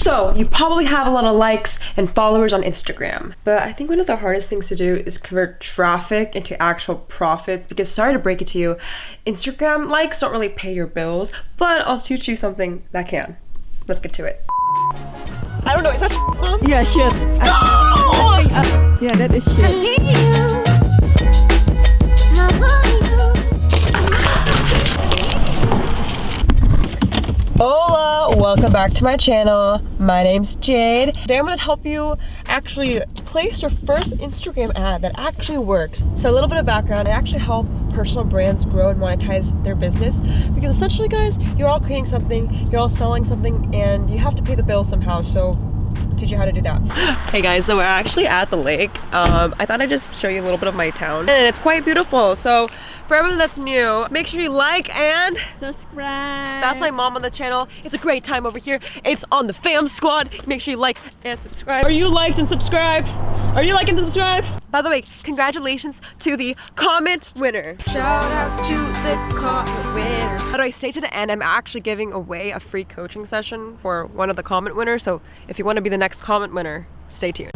So, you probably have a lot of likes and followers on Instagram, but I think one of the hardest things to do is convert traffic into actual profits because sorry to break it to you, Instagram likes don't really pay your bills, but I'll teach you something that can. Let's get to it. I don't know, is that mom? Yeah, shit. I, uh, yeah, that is shit. Hola, welcome back to my channel. My name's Jade. Today I'm gonna help you actually place your first Instagram ad that actually works. So a little bit of background, I actually help personal brands grow and monetize their business because essentially guys, you're all creating something, you're all selling something and you have to pay the bill somehow. So teach you how to do that. Hey guys, so we're actually at the lake. Um, I thought I'd just show you a little bit of my town and it's quite beautiful. So for everyone that's new, make sure you like and Subscribe. that's my mom on the channel. It's a great time over here. It's on the fam squad. Make sure you like and subscribe. Are you liked and subscribed? Are you liking and subscribe? By the way, congratulations to the comment winner. Shout out to the comment winner. How do I stay to the end? I'm actually giving away a free coaching session for one of the comment winners. So if you want to be the next comment winner, stay tuned.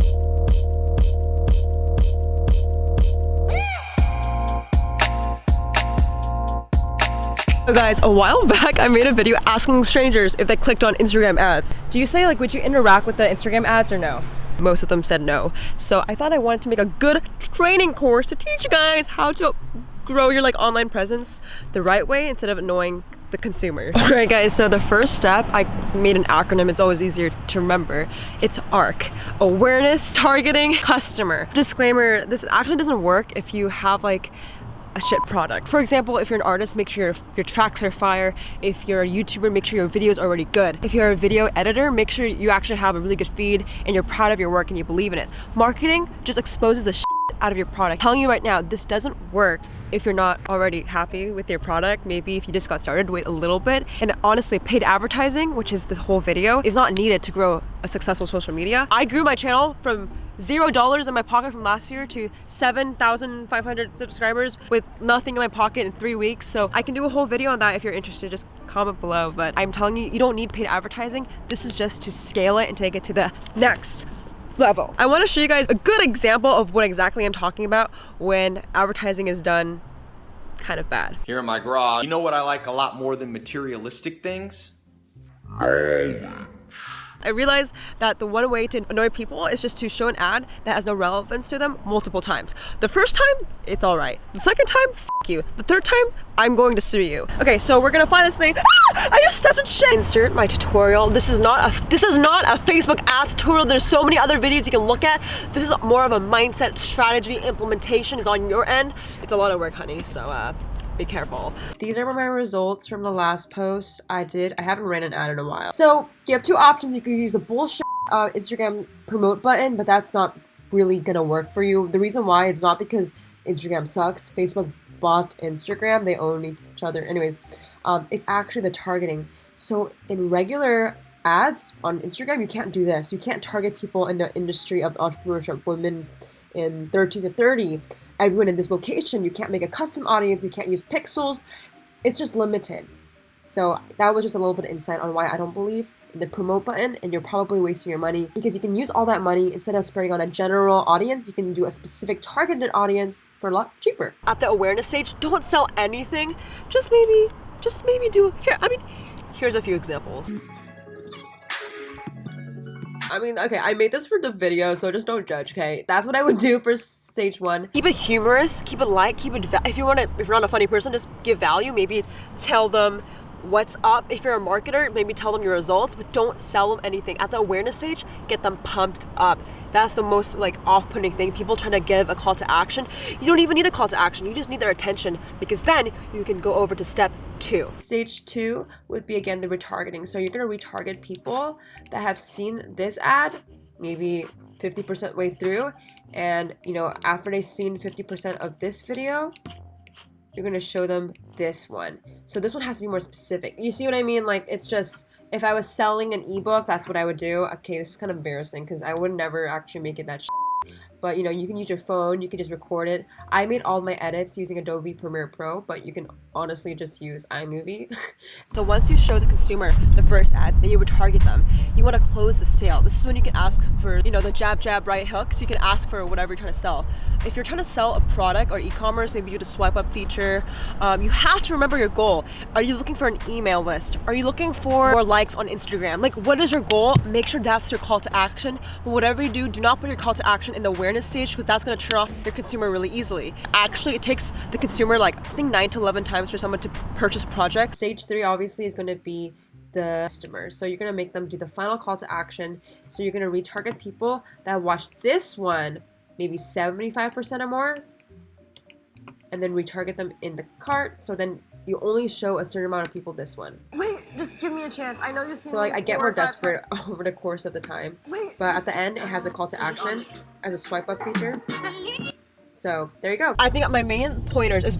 So guys, a while back I made a video asking strangers if they clicked on Instagram ads. Do you say like, would you interact with the Instagram ads or no? Most of them said no. So I thought I wanted to make a good training course to teach you guys how to grow your like online presence the right way instead of annoying the consumer. Alright guys, so the first step, I made an acronym, it's always easier to remember. It's ARC, Awareness, Targeting, Customer. Disclaimer, this actually doesn't work if you have like a shit product. For example, if you're an artist, make sure your, your tracks are fire. If you're a YouTuber, make sure your video is already good. If you're a video editor, make sure you actually have a really good feed and you're proud of your work and you believe in it. Marketing just exposes the shit out of your product. I'm telling you right now, this doesn't work if you're not already happy with your product. Maybe if you just got started, wait a little bit. And honestly, paid advertising, which is this whole video, is not needed to grow a successful social media. I grew my channel from zero dollars in my pocket from last year to 7,500 subscribers with nothing in my pocket in three weeks. So I can do a whole video on that if you're interested, just comment below. But I'm telling you, you don't need paid advertising. This is just to scale it and take it to the next level. I want to show you guys a good example of what exactly I'm talking about when advertising is done kind of bad. Here in my garage, you know what I like a lot more than materialistic things? I realized that the one way to annoy people is just to show an ad that has no relevance to them multiple times. The first time, it's all right. The second time, f you. The third time, I'm going to sue you. Okay, so we're gonna fly this thing. Ah! I just stepped in shit. Insert my tutorial. This is not a this is not a Facebook ads tutorial. There's so many other videos you can look at. This is more of a mindset strategy implementation is on your end. It's a lot of work, honey. So uh be careful. These are my results from the last post I did. I haven't ran an ad in a while. So you have two options. You can use a bullshit uh, Instagram promote button, but that's not really gonna work for you. The reason why it's not because Instagram sucks. Facebook bought Instagram. They own each other. Anyways, um, it's actually the targeting. So in regular ads on Instagram, you can't do this. You can't target people in the industry of entrepreneurship, women in 13 to 30 everyone in this location. You can't make a custom audience. You can't use pixels. It's just limited. So that was just a little bit of insight on why I don't believe in the promote button and you're probably wasting your money because you can use all that money instead of spreading on a general audience, you can do a specific targeted audience for a lot cheaper. At the awareness stage, don't sell anything. Just maybe, just maybe do, here, I mean, here's a few examples. I mean, okay, I made this for the video, so just don't judge, okay? That's what I would do for stage one. Keep it humorous, keep it light, keep it, if you want to, if you're not a funny person, just give value. Maybe tell them what's up. If you're a marketer, maybe tell them your results, but don't sell them anything. At the awareness stage, get them pumped up. That's the most like off-putting thing. People trying to give a call to action. You don't even need a call to action. You just need their attention because then you can go over to step two. Stage two would be again the retargeting. So you're gonna retarget people that have seen this ad, maybe 50% way through, and you know, after they've seen 50% of this video, you're going to show them this one. So this one has to be more specific. You see what I mean? Like, it's just, if I was selling an ebook, that's what I would do. Okay, this is kind of embarrassing because I would never actually make it that but you know you can use your phone you can just record it i made all my edits using adobe premiere pro but you can honestly just use imovie so once you show the consumer the first ad then you would target them you want to close the sale this is when you can ask for you know the jab jab right hook so you can ask for whatever you're trying to sell if you're trying to sell a product or e-commerce, maybe you do a swipe up feature, um, you have to remember your goal. Are you looking for an email list? Are you looking for more likes on Instagram? Like what is your goal? Make sure that's your call to action. But whatever you do, do not put your call to action in the awareness stage because that's gonna turn off your consumer really easily. Actually, it takes the consumer like, I think nine to 11 times for someone to purchase a project. Stage three obviously is gonna be the customer. So you're gonna make them do the final call to action. So you're gonna retarget people that watch this one maybe 75% or more and then retarget them in the cart. So then you only show a certain amount of people this one. Wait, just give me a chance. I know you're so like i get more desperate over the course of the time. Wait. but at the end it has a call to action as a swipe up feature. So there you go. I think my main pointers is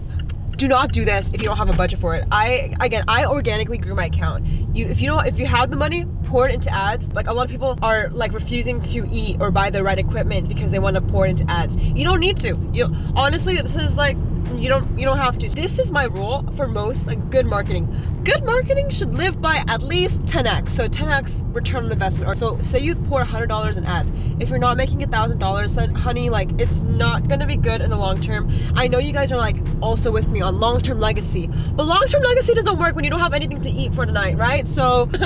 do not do this if you don't have a budget for it. I again i organically grew my account. You if you don't if you have the money pour it into ads. Like a lot of people are like refusing to eat or buy the right equipment because they want to pour it into ads. You don't need to. You honestly this is like you don't you don't have to. This is my rule for most like good marketing. Good marketing should live by at least 10x so 10x return on investment. Or so say you pour $100 in ads if you're not making a thousand dollars honey like it's not gonna be good in the long term. I know you guys are like also with me on long-term legacy but long-term legacy doesn't work when you don't have anything to eat for the night right? So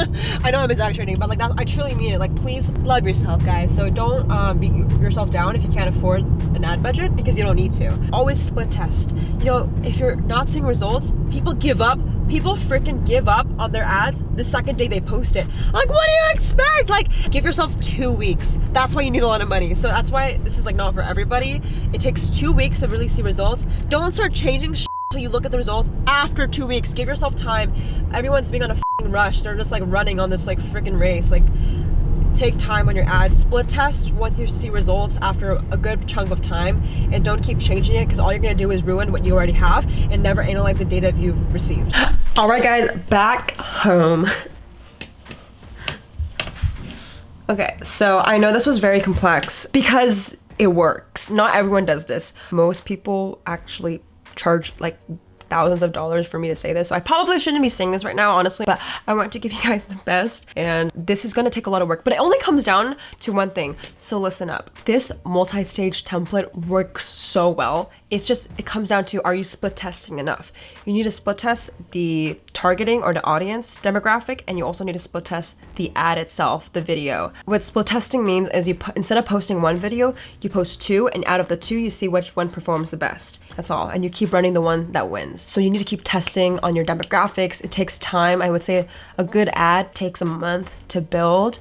i know i'm exaggerating but like that i truly mean it. Like please love yourself guys. So don't um, beat yourself down if you can't afford an ad budget because you don't need to. Always split test. You know if you're not seeing results people give up people freaking give up on their ads the second day they post it. Like what do you expect? Like give yourself two weeks. That's why you need a lot of money. So that's why this is like not for everybody. It takes two weeks to really see results. Don't start changing until you look at the results after two weeks. Give yourself time. Everyone's being on a rush. They're just like running on this like freaking race. Like take time on your ads. Split test once you see results after a good chunk of time and don't keep changing it because all you're going to do is ruin what you already have and never analyze the data you've received all right guys back home. Okay so i know this was very complex because it works. Not everyone does this. Most people actually charge like thousands of dollars for me to say this. So I probably shouldn't be saying this right now, honestly, but I want to give you guys the best. And this is gonna take a lot of work, but it only comes down to one thing. So listen up. This multi-stage template works so well. It's just, it comes down to, are you split testing enough? You need to split test the targeting or the audience demographic, and you also need to split test the ad itself, the video. What split testing means is you, instead of posting one video, you post two, and out of the two, you see which one performs the best. That's all. And you keep running the one that wins. So you need to keep testing on your demographics. It takes time. I would say a good ad takes a month to build.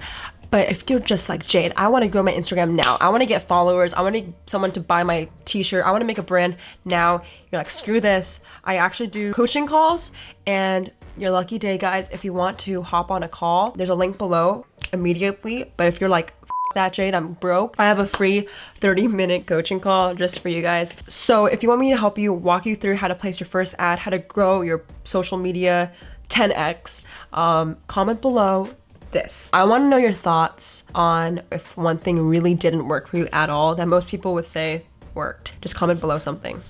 But if you're just like Jade, I want to grow my Instagram now. I want to get followers. I want someone to buy my t-shirt. I want to make a brand now. You're like, screw this. I actually do coaching calls and your lucky day, guys. If you want to hop on a call, there's a link below immediately. But if you're like, that Jade, I'm broke. I have a free 30 minute coaching call just for you guys. So if you want me to help you walk you through how to place your first ad, how to grow your social media 10x, um, comment below this. I want to know your thoughts on if one thing really didn't work for you at all that most people would say worked. Just comment below something.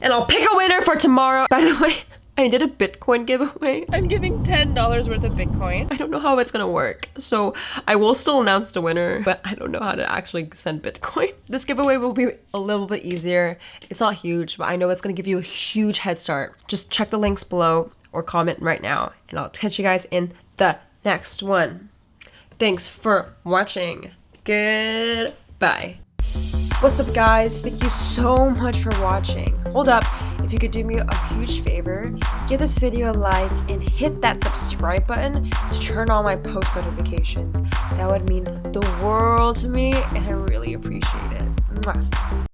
And I'll pick a winner for tomorrow. By the way, I did a Bitcoin giveaway. I'm giving $10 worth of Bitcoin. I don't know how it's gonna work. So I will still announce the winner, but I don't know how to actually send Bitcoin. This giveaway will be a little bit easier. It's not huge, but I know it's gonna give you a huge head start. Just check the links below or comment right now and I'll catch you guys in the next one. Thanks for watching. Goodbye. What's up guys? Thank you so much for watching. Hold up, if you could do me a huge favor, give this video a like and hit that subscribe button to turn on my post notifications. That would mean the world to me and I really appreciate it. Mwah.